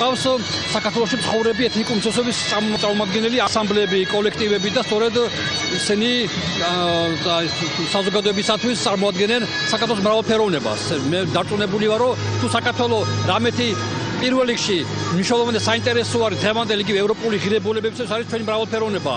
ყავს საქართველოს ცხოვრები ეთნიკური უმცირესობის წარმომადგენელი ასამბლეები, კოლექტივები და სწორედ ისინი საზოგადოებისათვის წარმოადგენენ საქართველოს მრავალფეროვნებას. მე დარწმუნებული ვარ, რომ თუ საქართველო რამეთი პირველ რიგში მნიშვნელოვანი საინტერესო არის თემანდელი კი ევროპული ღირებულებებისთვის არის ჩვენი მრავალფეროვნება.